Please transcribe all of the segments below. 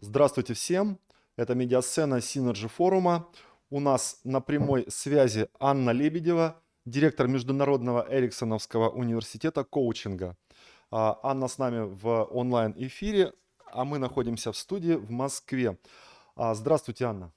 Здравствуйте всем! Это медиасцена Synergy форума. У нас на прямой связи Анна Лебедева, директор Международного Эриксоновского университета коучинга. А, Анна с нами в онлайн-эфире, а мы находимся в студии в Москве. А, здравствуйте, Анна.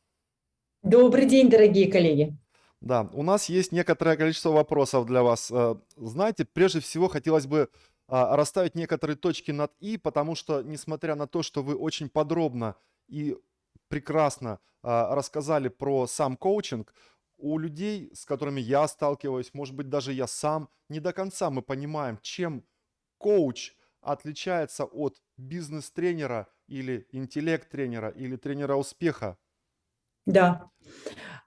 Добрый день, дорогие коллеги. Да, у нас есть некоторое количество вопросов для вас. Э, знаете, прежде всего хотелось бы расставить некоторые точки над «и», потому что, несмотря на то, что вы очень подробно и прекрасно а, рассказали про сам коучинг, у людей, с которыми я сталкиваюсь, может быть, даже я сам, не до конца мы понимаем, чем коуч отличается от бизнес-тренера или интеллект-тренера или тренера успеха. Да.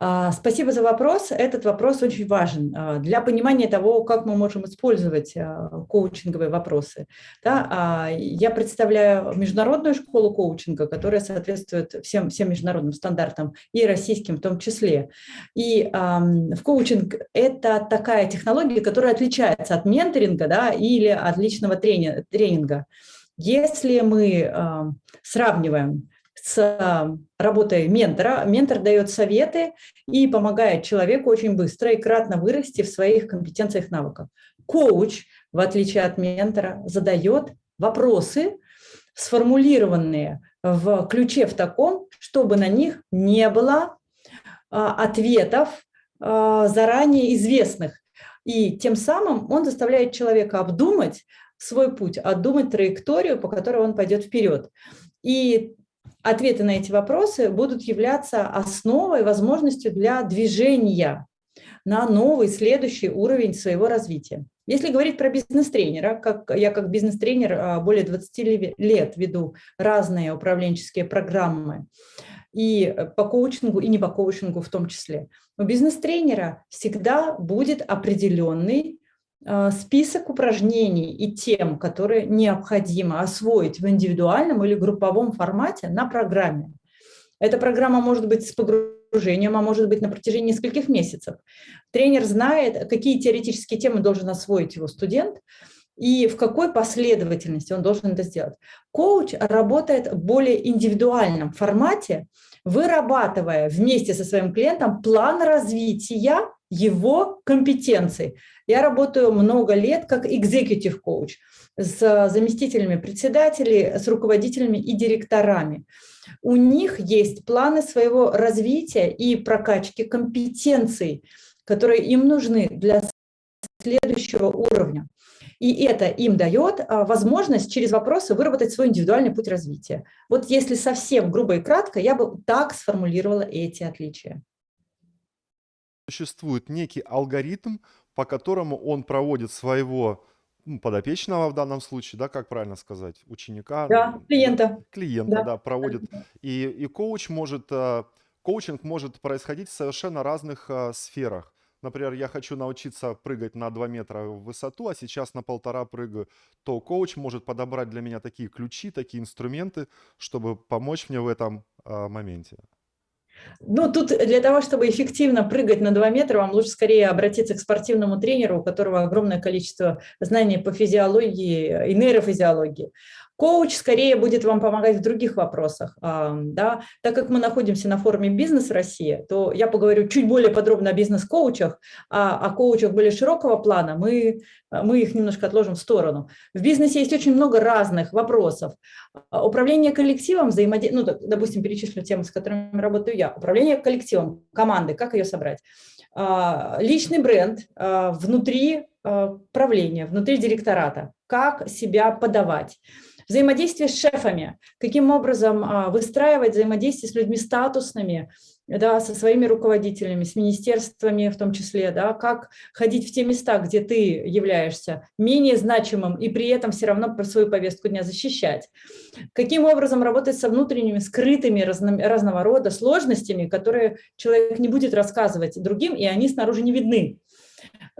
А, спасибо за вопрос. Этот вопрос очень важен а, для понимания того, как мы можем использовать а, коучинговые вопросы. Да, я представляю международную школу коучинга, которая соответствует всем, всем международным стандартам и российским в том числе. И в коучинг – это такая технология, которая отличается от менторинга да, или от личного тренинга. Если мы сравниваем с работой ментора. Ментор дает советы и помогает человеку очень быстро и кратно вырасти в своих компетенциях навыках. Коуч, в отличие от ментора, задает вопросы, сформулированные в ключе в таком, чтобы на них не было а, ответов а, заранее известных. И тем самым он заставляет человека обдумать свой путь, обдумать траекторию, по которой он пойдет вперед. И ответы на эти вопросы будут являться основой, возможностью для движения на новый, следующий уровень своего развития. Если говорить про бизнес-тренера, как я как бизнес-тренер а, более 20 лет веду разные управленческие программы, и по коучингу, и не по коучингу в том числе. У бизнес-тренера всегда будет определенный Э, список упражнений и тем, которые необходимо освоить в индивидуальном или групповом формате на программе. Эта программа может быть с погружением, а может быть на протяжении нескольких месяцев. Тренер знает, какие теоретические темы должен освоить его студент, и в какой последовательности он должен это сделать. Коуч работает в более индивидуальном формате, вырабатывая вместе со своим клиентом план развития его компетенций. Я работаю много лет как executive коуч с заместителями председателей, с руководителями и директорами. У них есть планы своего развития и прокачки компетенций, которые им нужны для следующего уровня. И это им дает а, возможность через вопросы выработать свой индивидуальный путь развития. Вот если совсем грубо и кратко, я бы так сформулировала эти отличия существует некий алгоритм, по которому он проводит своего ну, подопечного в данном случае, да, как правильно сказать, ученика, да, клиента, клиента, да, да проводит, и, и коуч может, э, коучинг может происходить в совершенно разных э, сферах. Например, я хочу научиться прыгать на 2 метра в высоту, а сейчас на полтора прыгаю, то коуч может подобрать для меня такие ключи, такие инструменты, чтобы помочь мне в этом э, моменте. Ну, тут для того, чтобы эффективно прыгать на 2 метра, вам лучше скорее обратиться к спортивному тренеру, у которого огромное количество знаний по физиологии и нейрофизиологии. Коуч скорее будет вам помогать в других вопросах. Да? Так как мы находимся на форуме «Бизнес Россия», то я поговорю чуть более подробно о бизнес-коучах, а о коучах более широкого плана мы, мы их немножко отложим в сторону. В бизнесе есть очень много разных вопросов. Управление коллективом, взаимодействие, ну, допустим, перечислю темы, с которыми работаю я. Управление коллективом, команды, как ее собрать. А, личный бренд а, внутри а, правления, внутри директората, как себя подавать Взаимодействие с шефами, каким образом а, выстраивать взаимодействие с людьми статусными, да, со своими руководителями, с министерствами в том числе, да, как ходить в те места, где ты являешься менее значимым и при этом все равно про свою повестку дня защищать. Каким образом работать со внутренними скрытыми разно, разного рода сложностями, которые человек не будет рассказывать другим, и они снаружи не видны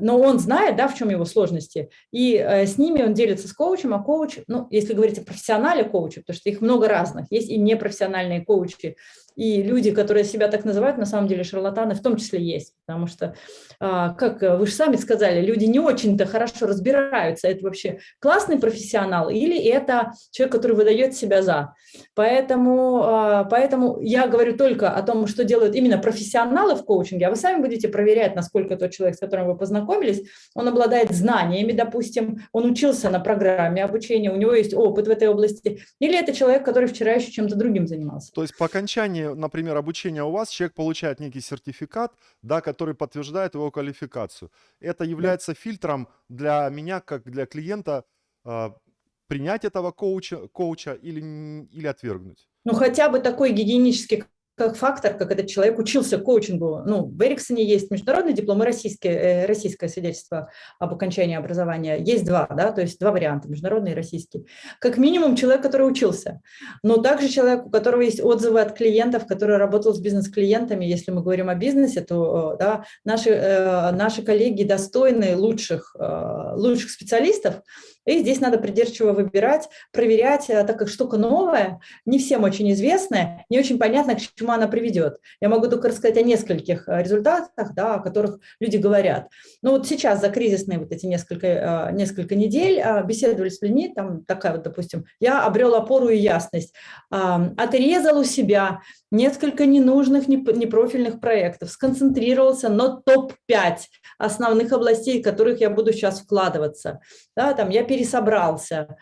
но он знает, да, в чем его сложности, и э, с ними он делится с коучем, а коуч, ну, если говорить о профессионале коуче, потому что их много разных, есть и непрофессиональные коучи, и люди, которые себя так называют, на самом деле шарлатаны в том числе есть, потому что, а, как вы же сами сказали, люди не очень-то хорошо разбираются, это вообще классный профессионал или это человек, который выдает себя за. Поэтому, а, поэтому я говорю только о том, что делают именно профессионалы в коучинге, а вы сами будете проверять, насколько тот человек, с которым вы познакомились, он обладает знаниями, допустим, он учился на программе обучения, у него есть опыт в этой области, или это человек, который вчера еще чем-то другим занимался. То есть по окончании, например, обучения у вас человек получает некий сертификат, да, который подтверждает его квалификацию. Это является да. фильтром для меня, как для клиента, э, принять этого коуча, коуча или, или отвергнуть. Ну, хотя бы такой гигиенический как фактор, как этот человек учился коучингу. Ну, в Эриксоне есть международный диплом и российское, э, российское свидетельство об окончании образования. Есть два, да, то есть два варианта, международный и российский. Как минимум человек, который учился. Но также человек, у которого есть отзывы от клиентов, который работал с бизнес-клиентами. Если мы говорим о бизнесе, то э, да, наши, э, наши коллеги достойны лучших, лучших специалистов, и здесь надо придирчиво выбирать, проверять, так как штука новая, не всем очень известная, не очень понятно, к чему она приведет. Я могу только рассказать о нескольких э, результатах, да, о которых люди говорят. Но вот сейчас за кризисные вот эти несколько, э, несколько недель беседовали с людьми, там такая вот, допустим, я обрел опору и ясность, отрезал у себя несколько ненужных, непрофильных проектов, сконцентрировался на топ-5 основных областей, в которых я буду сейчас вкладываться. Да, там я пересобрался,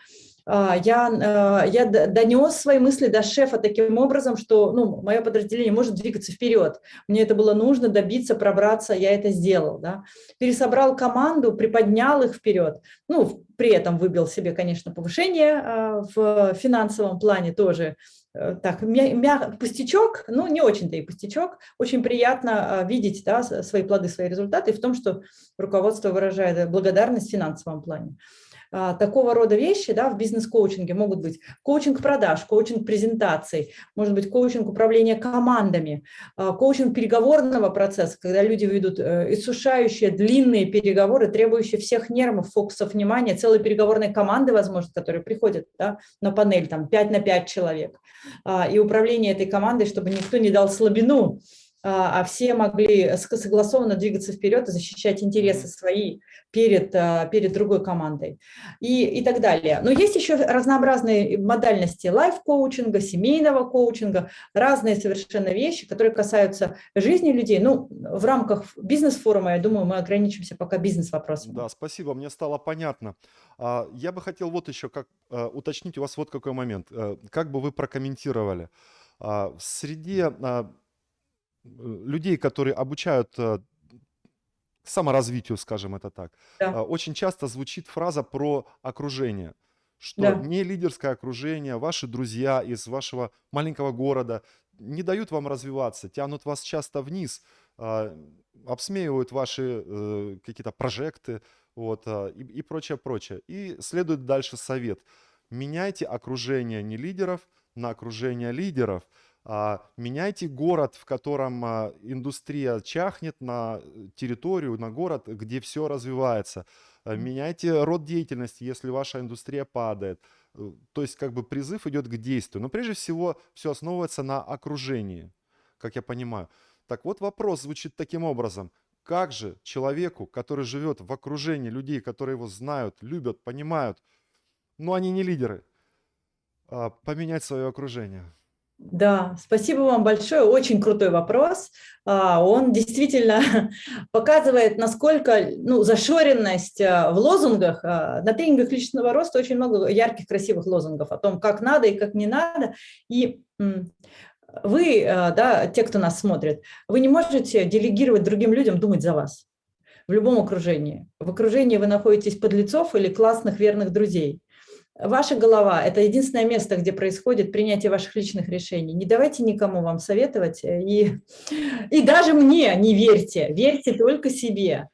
я, э, я донес свои мысли до шефа таким образом, что ну, мое подразделение может двигаться вперед. Мне это было нужно добиться, пробраться, я это сделал. Да. Пересобрал команду, приподнял их вперед. Ну, при этом выбил себе, конечно, повышение а, в финансовом плане тоже. Э, так, мя, мя, пустячок, ну не очень-то и пустячок, очень приятно а, видеть да, свои плоды, свои результаты в том, что руководство выражает благодарность в финансовом плане. А, такого рода вещи да, в бизнес-коучинге могут быть коучинг продаж, коучинг презентаций, может быть коучинг управления командами, а, коучинг переговорного процесса, когда люди ведут э, иссушающие длинные переговоры, требующие всех нервов, фокусов внимания, целой переговорной команды, возможно, которые приходят да, на панель, там 5 на 5 человек, а, и управление этой командой, чтобы никто не дал слабину, а все могли согласованно двигаться вперед и защищать интересы свои перед, а, перед другой командой и, и так далее. Но есть еще разнообразные модальности лайф-коучинга, семейного коучинга, разные совершенно вещи, которые касаются жизни людей. Ну, в рамках бизнес-форума, я думаю, мы ограничимся пока бизнес-вопросами. Да, спасибо, мне стало понятно. А, я бы хотел вот еще как а, уточнить у вас вот какой момент. Э, как бы вы прокомментировали? В среде людей, которые обучают э, саморазвитию, скажем это так, да. А, очень часто звучит фраза про окружение, что да. не лидерское окружение, ваши друзья из вашего маленького города не дают вам развиваться, тянут вас часто вниз, а, обсмеивают ваши э, какие-то прожекты вот, а, и, и прочее, прочее. И следует дальше совет. Меняйте окружение не лидеров на окружение лидеров – меняйте город, в котором а, индустрия чахнет, на территорию, на город, где все развивается. А, меняйте род деятельности, если ваша индустрия падает. Э, то есть как бы призыв идет к действию. Но прежде всего все основывается на окружении, как я понимаю. Так вот вопрос звучит таким образом. Как же человеку, который живет в окружении людей, которые его знают, любят, понимают, но они не лидеры, поменять свое окружение? Да, спасибо вам большое. Очень крутой вопрос. А, он действительно показывает, насколько ну, зашоренность а, в лозунгах. А, на тренингах личностного роста очень много ярких, красивых лозунгов о том, как надо и как не надо. И вы, да, те, кто нас смотрит, вы не можете делегировать другим людям думать за вас в любом окружении. В окружении вы находитесь подлецов или классных верных друзей. Ваша голова – это единственное место, где происходит принятие ваших личных решений. Не давайте никому вам советовать, э, и, и даже мне не верьте, верьте только себе.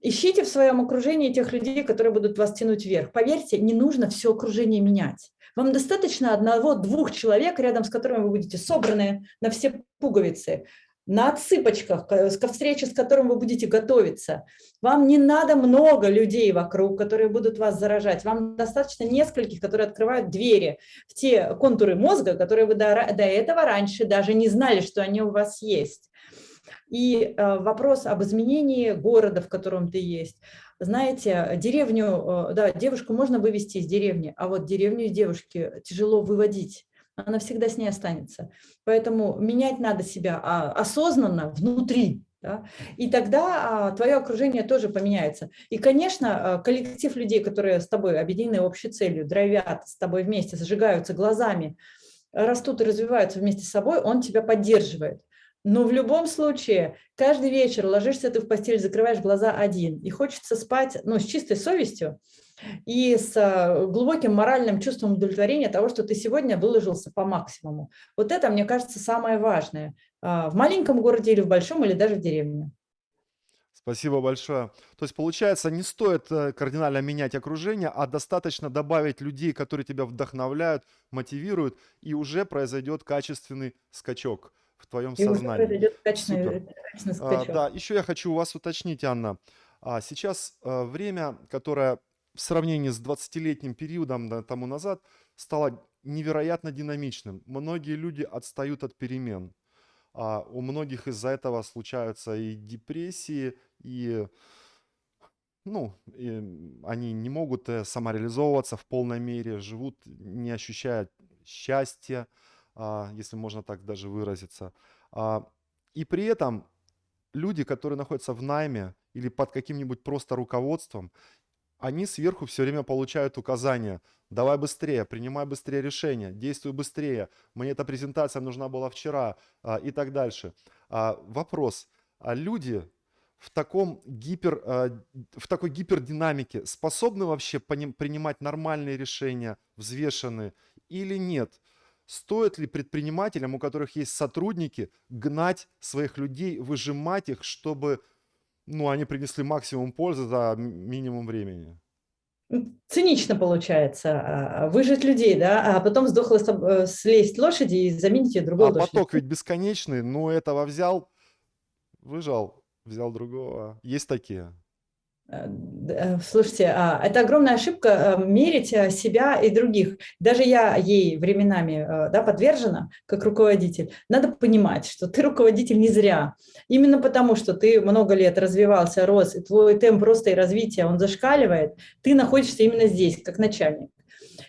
Ищите в своем окружении тех людей, которые будут вас тянуть вверх. Поверьте, не нужно все окружение менять. Вам достаточно одного-двух человек, рядом с которыми вы будете собраны на все пуговицы. На отсыпочках, ко встрече, с которым вы будете готовиться. Вам не надо много людей вокруг, которые будут вас заражать. Вам достаточно нескольких, которые открывают двери в те контуры мозга, которые вы до, до этого раньше даже не знали, что они у вас есть. И э, вопрос об изменении города, в котором ты есть. Знаете, деревню, э, да, девушку можно вывести из деревни, а вот деревню из девушки тяжело выводить она всегда с ней останется. Поэтому менять надо себя а, осознанно внутри, да? И тогда а, твое окружение тоже поменяется. И, конечно, а, коллектив людей, которые с тобой объединены общей целью, драйвят с тобой вместе, зажигаются глазами, растут и развиваются вместе с собой, он тебя поддерживает. Но в любом случае, каждый вечер ложишься ты в постель, закрываешь глаза один, и хочется спать ну, с чистой совестью, и с э, глубоким моральным чувством удовлетворения того, что ты сегодня выложился по максимуму. Вот это, мне кажется, самое важное. А, в маленьком городе или в большом, или даже в деревне. Спасибо большое. То есть, получается, не стоит э, кардинально менять окружение, а достаточно добавить людей, которые тебя вдохновляют, мотивируют, и уже произойдет качественный скачок в твоем и сознании. Произойдет качественный, качественный скачок. А, да, еще я хочу у вас уточнить, Анна. А сейчас а, время, которое в сравнении с 20-летним периодом да, тому назад стало невероятно динамичным. Многие люди отстают от перемен. А у многих из-за этого случаются и депрессии, и, ну, и они не могут э, самореализовываться в полной мере, живут, не ощущая счастья, а, если можно так даже выразиться. А, и при этом люди, которые находятся в найме или под каким-нибудь просто руководством, они сверху все время получают указания. Давай быстрее, принимай быстрее решения, действуй быстрее. Мне эта презентация нужна была вчера а, и так дальше. А, вопрос. А люди в, таком гипер, а, в такой гипердинамике способны вообще принимать нормальные решения, взвешенные или нет? Стоит ли предпринимателям, у которых есть сотрудники, гнать своих людей, выжимать их, чтобы ну, они принесли максимум пользы за минимум времени. Цинично получается. А, выжить людей, да, а потом сдохла э, слезть лошади и заменить ее другой а лошадью. поток ведь бесконечный, но этого взял, выжал, взял другого. Есть такие. Э, э, слушайте, а, это огромная ошибка э, мерить себя и других. Даже я ей временами да, подвержена, как руководитель. Надо понимать, что ты руководитель не зря. Именно потому, что ты много лет развивался, рос, и твой темп роста и развития, он зашкаливает, ты находишься именно здесь, как начальник.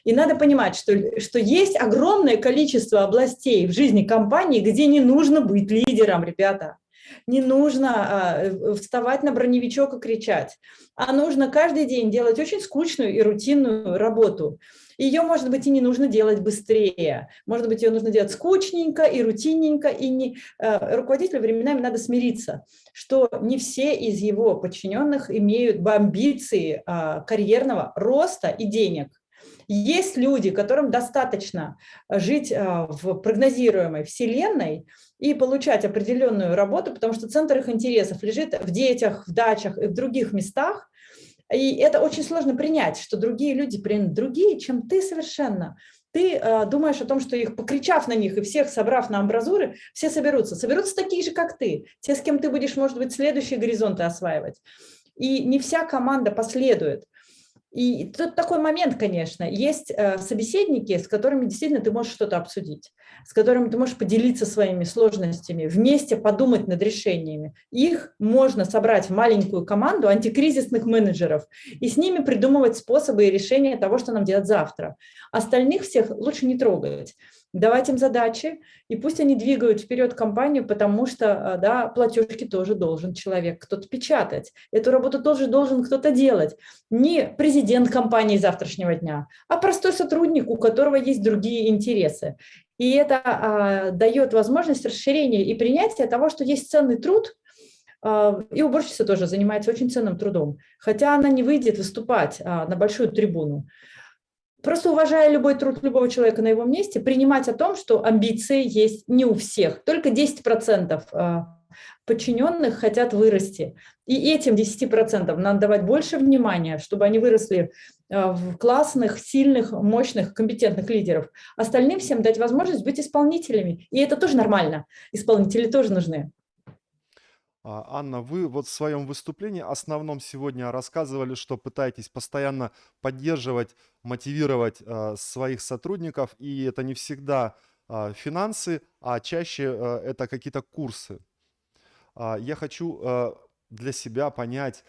И надо понимать, что, что есть огромное количество областей в жизни компании, где не нужно быть лидером, ребята. Не нужно а, вставать на броневичок и кричать, а нужно каждый день делать очень скучную и рутинную работу. Ее, может быть, и не нужно делать быстрее. Может быть, ее нужно делать скучненько и рутинненько. И не, э, руководителю временами надо смириться, что не все из его подчиненных имеют амбиции э, карьерного роста и денег. Есть люди, которым достаточно жить э, в прогнозируемой вселенной, и получать определенную работу, потому что центр их интересов лежит в детях, в дачах и в других местах. И это очень сложно принять, что другие люди другие, чем ты совершенно. Ты э, думаешь о том, что их, покричав на них и всех собрав на амбразуры, все соберутся. Соберутся такие же, как ты. Те, с кем ты будешь, может быть, следующие горизонты осваивать. И не вся команда последует. И тут такой момент, конечно, есть э, собеседники, с которыми действительно ты можешь что-то обсудить, с которыми ты можешь поделиться своими сложностями, вместе подумать над решениями. Их можно собрать в маленькую команду антикризисных менеджеров и с ними придумывать способы и решения того, что нам делать завтра. Остальных всех лучше не трогать давать им задачи, и пусть они двигают вперед компанию, потому что а, да, платежки тоже должен человек кто-то печатать. Эту работу тоже должен кто-то делать. Не президент компании завтрашнего дня, а простой сотрудник, у которого есть другие интересы. И это а, дает возможность расширения и принятия того, что есть ценный труд, а, и уборщица тоже занимается очень ценным трудом, хотя она не выйдет выступать а, на большую трибуну. Просто уважая любой труд любого человека на его месте, принимать о том, что амбиции есть не у всех. Только 10% а, подчиненных хотят вырасти. И этим 10% надо давать больше внимания, чтобы они выросли а, в классных, сильных, мощных, компетентных лидеров. Остальным всем дать возможность быть исполнителями. И это тоже нормально. Исполнители тоже нужны. А, Анна, вы вот в своем выступлении основном сегодня рассказывали, что пытаетесь постоянно поддерживать, мотивировать а, своих сотрудников, и это не всегда а, финансы, а чаще это какие-то курсы. Я хочу для себя понять,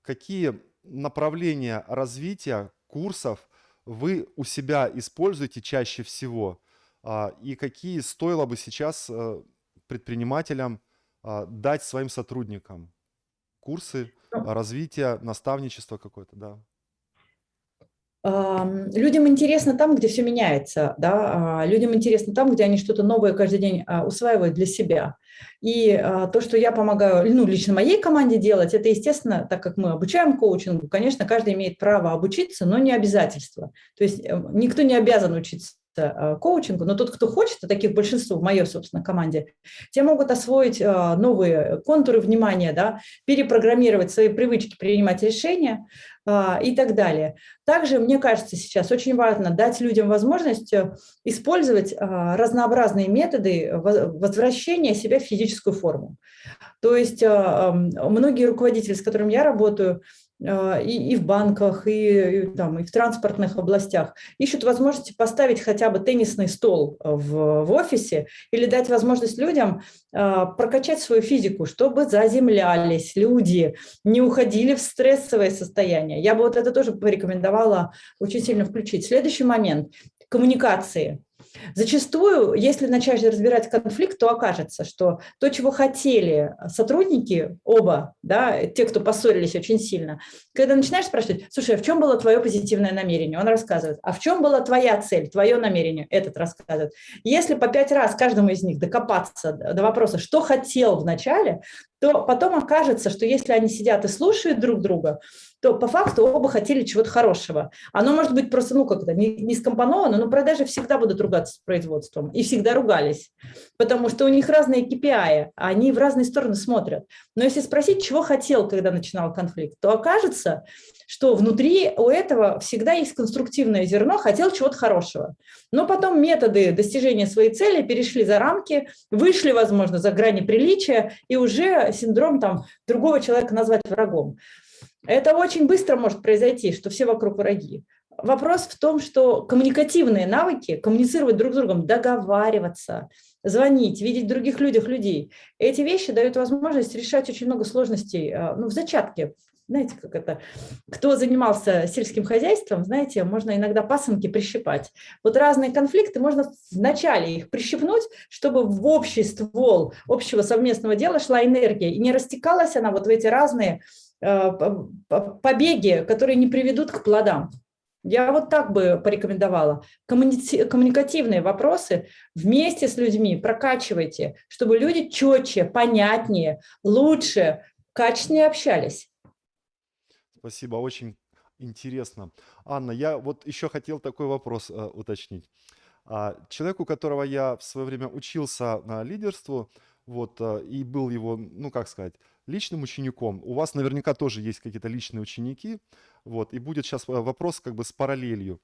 какие направления развития курсов вы у себя используете чаще всего, и какие стоило бы сейчас предпринимателям а, дать своим сотрудникам курсы а, развития, наставничества какое-то, да. Людям интересно там, где все меняется, да, а, людям интересно там, где они что-то новое каждый день а, усваивают для себя. И а, то, что я помогаю, ну, лично моей команде делать, это, естественно, так как мы обучаем коучингу, конечно, каждый имеет право обучиться, но не обязательство. То есть э, никто не обязан учиться коучингу, но тот, кто хочет, а таких большинство в моей, собственно, команде, те могут освоить э, новые контуры внимания, да, перепрограммировать свои привычки, принимать решения э, и так далее. Также, мне кажется, сейчас очень важно дать людям возможность использовать разнообразные методы возвращения себя в физическую форму. То есть многие руководители, с которыми я работаю, и, и в банках, и, и, там, и в транспортных областях, ищут возможности поставить хотя бы теннисный стол в, в офисе или дать возможность людям э, прокачать свою физику, чтобы заземлялись люди, не уходили в стрессовое состояние. Я бы вот это тоже порекомендовала очень сильно включить. Следующий момент – коммуникации. Зачастую, если начать разбирать конфликт, то окажется, что то, чего хотели сотрудники, оба, да, те, кто поссорились очень сильно, когда начинаешь спрашивать, слушай, а в чем было твое позитивное намерение? Он рассказывает. А в чем была твоя цель, твое намерение? Этот рассказывает. Если по пять раз каждому из них докопаться до вопроса, что хотел в начале, то потом окажется, что если они сидят и слушают друг друга, то по факту оба хотели чего-то хорошего. Оно может быть просто, ну, как-то не, не скомпоновано, но продажи всегда будут ругаться с производством. И всегда ругались. Потому что у них разные KPI, они в разные стороны смотрят. Но если спросить, чего хотел, когда начинал конфликт, то окажется, что внутри у этого всегда есть конструктивное зерно, хотел чего-то хорошего. Но потом методы достижения своей цели перешли за рамки, вышли, возможно, за грани приличия, и уже синдром там другого человека назвать врагом. Это очень быстро может произойти, что все вокруг враги. Вопрос в том, что коммуникативные навыки, коммуницировать друг с другом, договариваться, звонить, видеть других людях людей, эти вещи дают возможность решать очень много сложностей а, ну, в зачатке. Знаете, как это? Кто занимался сельским хозяйством, знаете, можно иногда пасынки прищипать. Вот разные конфликты, можно вначале их прищипнуть, чтобы в общий ствол общего совместного дела шла энергия, и не растекалась она вот в эти разные побеги, которые не приведут к плодам. Я вот так бы порекомендовала. Коммуникативные вопросы вместе с людьми прокачивайте, чтобы люди четче, понятнее, лучше, качественнее общались. Спасибо, очень интересно. Анна, я вот еще хотел такой вопрос э, уточнить. А, человек, у которого я в свое время учился на лидерству, вот, э, и был его, ну, как сказать, личным учеником. У вас наверняка тоже есть какие-то личные ученики, вот, и будет сейчас э, вопрос как бы с параллелью.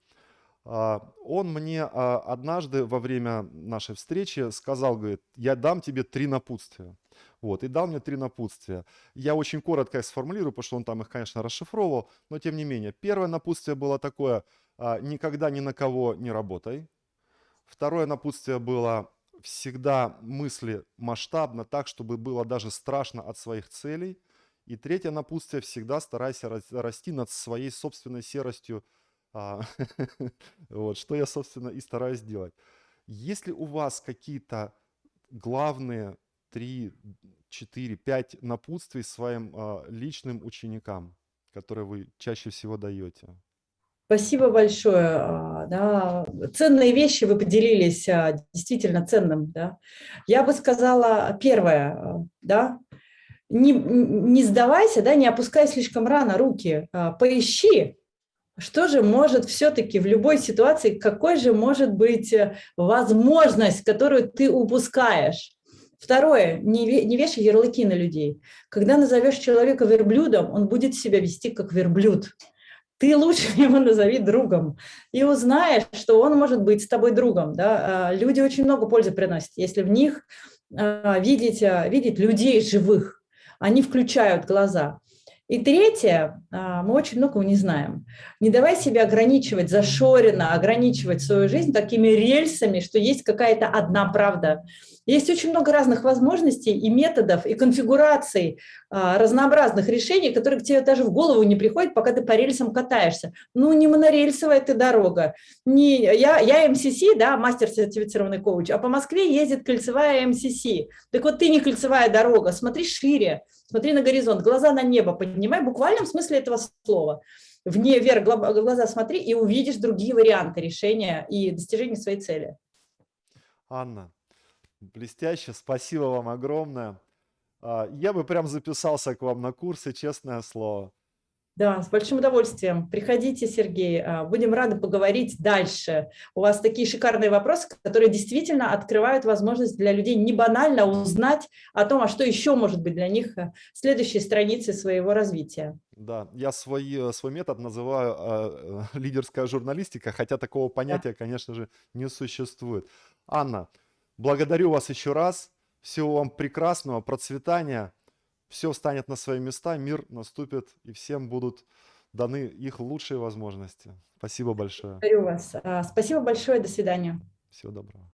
А, он мне а, однажды во время нашей встречи сказал, говорит, я дам тебе три напутствия. Вот, и дал мне три напутствия. Я очень коротко их сформулирую, потому что он там их, конечно, расшифровывал, но тем не менее. Первое напутствие было такое, а, никогда ни на кого не работай. Второе напутствие было, всегда мысли масштабно, так, чтобы было даже страшно от своих целей. И третье напутствие, всегда старайся расти над своей собственной серостью, а, вот, что я, собственно, и стараюсь делать. Если у вас какие-то главные три, четыре, пять напутствий своим а, личным ученикам, которые вы чаще всего даете? Спасибо большое. А, да, ценные вещи вы поделились, а, действительно ценным. Да. Я бы сказала, первое, а, да, не, не сдавайся, да, не опускай слишком рано руки, поищи, что же может все-таки в любой ситуации, какой же может быть э, возможность, которую ты упускаешь. Второе, не, не вешай ярлыки на людей. Когда назовешь человека верблюдом, он будет себя вести как верблюд. Ты лучше его назови другом и узнаешь, что он может быть с тобой другом. Да? А, люди очень много пользы приносят, если в них а, видеть, а, видеть людей живых, они включают глаза. И третье, мы очень многого не знаем. Не давай себя ограничивать, зашоренно ограничивать свою жизнь такими рельсами, что есть какая-то одна правда. Есть очень много разных возможностей и методов, и конфигураций а, разнообразных решений, которые к тебе даже в голову не приходят, пока ты по рельсам катаешься. Ну, не монорельсовая ты дорога. Не, я, я МСС, да, мастер-сертифицированный коуч, а по Москве ездит кольцевая МСС. Так вот, ты не кольцевая дорога, смотри шире, смотри на горизонт, глаза на небо поднимай, в буквальном смысле этого слова. Вне вверх глаза смотри и увидишь другие варианты решения и достижения своей цели. Анна, Блестяще, спасибо вам огромное. А, я бы прям записался к вам на курсы, честное слово. Да, с большим удовольствием. Приходите, Сергей, а, будем рады поговорить дальше. У вас такие шикарные вопросы, которые действительно открывают возможность для людей не банально узнать о том, а что еще может быть для них э, следующей страницей своего развития. Да, я свой, э, свой метод называю э, лидерская журналистика, хотя такого понятия, да. конечно же, не существует. Анна, Благодарю вас еще раз. Всего вам прекрасного, процветания. Все встанет на свои места, мир наступит, и всем будут даны их лучшие возможности. Спасибо большое. Благодарю вас. А, спасибо большое. До свидания. Всего доброго.